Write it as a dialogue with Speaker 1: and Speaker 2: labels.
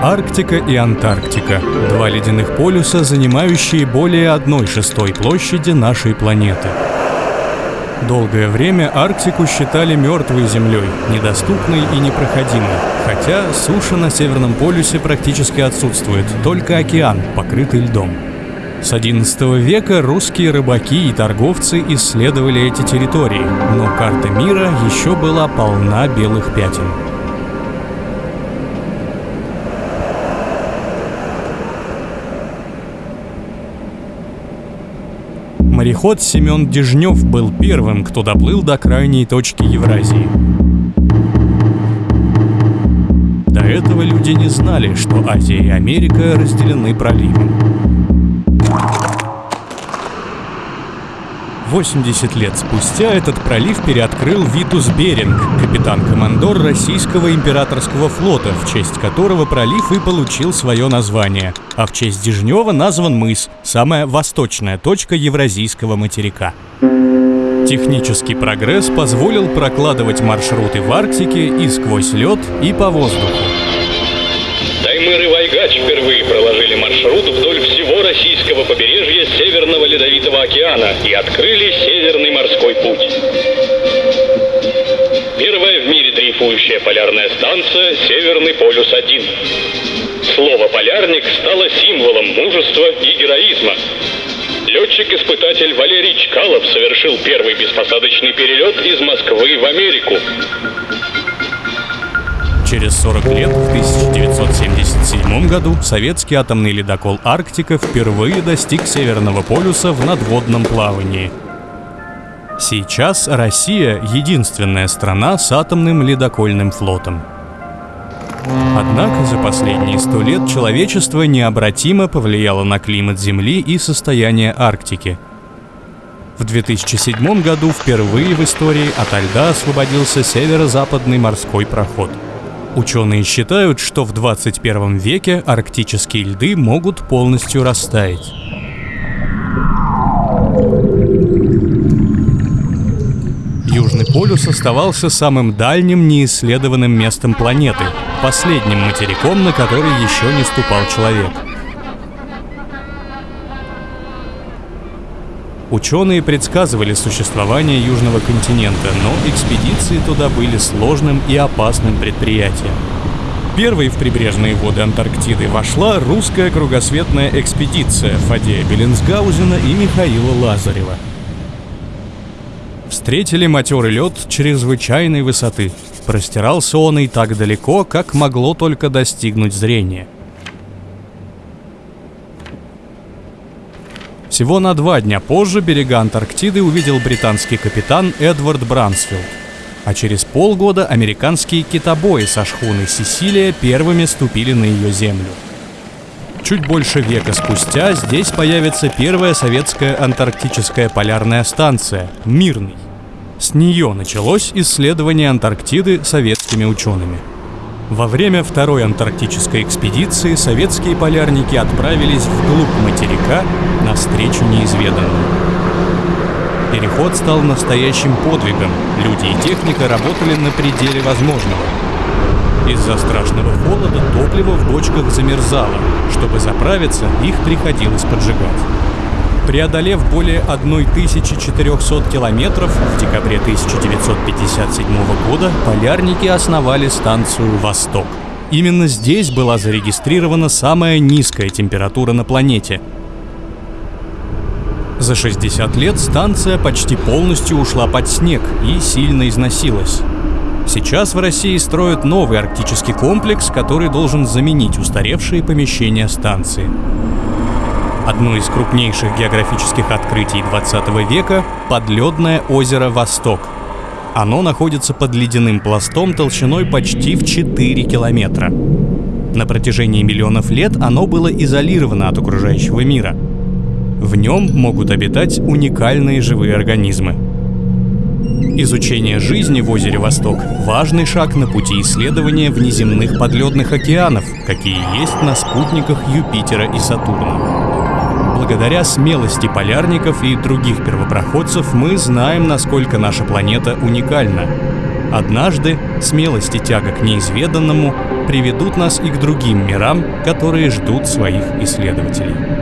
Speaker 1: Арктика и Антарктика – два ледяных полюса, занимающие более одной шестой площади нашей планеты. Долгое время Арктику считали мертвой землей, недоступной и непроходимой, хотя суша на Северном полюсе практически отсутствует, только океан, покрытый льдом. С XI века русские рыбаки и торговцы исследовали эти территории, но карта мира еще была полна белых пятен. Мореход Семен Дежнев был первым, кто доплыл до крайней точки Евразии. До этого люди не знали, что Азия и Америка разделены проливом. 80 лет спустя этот пролив переоткрыл Витус Беринг, капитан-командор российского императорского флота, в честь которого пролив и получил свое название. А в честь Дежнева назван мыс, самая восточная точка Евразийского материка. Технический прогресс позволил прокладывать маршруты в Арктике и сквозь лед, и по воздуху.
Speaker 2: Таймыр Вайгач впервые проложили маршрут вдоль всего российского побережья Северного Ледовитого океана и открыли Северный морской путь. Первая в мире дрейфующая полярная станция «Северный полюс-1». Слово «полярник» стало символом мужества и героизма. Летчик-испытатель Валерий Чкалов совершил первый беспосадочный перелет из Москвы в Америку.
Speaker 1: Через 40 лет, в 1977 году, советский атомный ледокол «Арктика» впервые достиг Северного полюса в надводном плавании. Сейчас Россия — единственная страна с атомным ледокольным флотом. Однако за последние сто лет человечество необратимо повлияло на климат Земли и состояние Арктики. В 2007 году впервые в истории ото льда освободился северо-западный морской проход — Ученые считают, что в 21 веке арктические льды могут полностью растаять. Южный полюс оставался самым дальним неисследованным местом планеты, последним материком, на который еще не ступал человек. Ученые предсказывали существование Южного континента, но экспедиции туда были сложным и опасным предприятием. Первой в прибрежные воды Антарктиды вошла русская кругосветная экспедиция Фадея Беллинсгаузена и Михаила Лазарева. Встретили матерый лед чрезвычайной высоты. Простирался он и так далеко, как могло только достигнуть зрения – Всего на два дня позже берега Антарктиды увидел британский капитан Эдвард Брансфилд. А через полгода американские китобои со шхуны «Сесилия» первыми ступили на ее землю. Чуть больше века спустя здесь появится первая советская антарктическая полярная станция «Мирный». С нее началось исследование Антарктиды советскими учеными – во время второй антарктической экспедиции советские полярники отправились вглубь материка навстречу неизведанному. Переход стал настоящим подвигом. Люди и техника работали на пределе возможного. Из-за страшного холода топливо в бочках замерзало. Чтобы заправиться, их приходилось поджигать. Преодолев более 1400 километров, в декабре 1957 года полярники основали станцию «Восток». Именно здесь была зарегистрирована самая низкая температура на планете. За 60 лет станция почти полностью ушла под снег и сильно износилась. Сейчас в России строят новый арктический комплекс, который должен заменить устаревшие помещения станции. Одно из крупнейших географических открытий 20 века — подледное озеро Восток. Оно находится под ледяным пластом толщиной почти в 4 километра. На протяжении миллионов лет оно было изолировано от окружающего мира. В нем могут обитать уникальные живые организмы. Изучение жизни в озере Восток – важный шаг на пути исследования внеземных подледных океанов, какие есть на спутниках Юпитера и Сатурна. Благодаря смелости полярников и других первопроходцев мы знаем, насколько наша планета уникальна. Однажды смелость и тяга к неизведанному приведут нас и к другим мирам, которые ждут своих исследователей.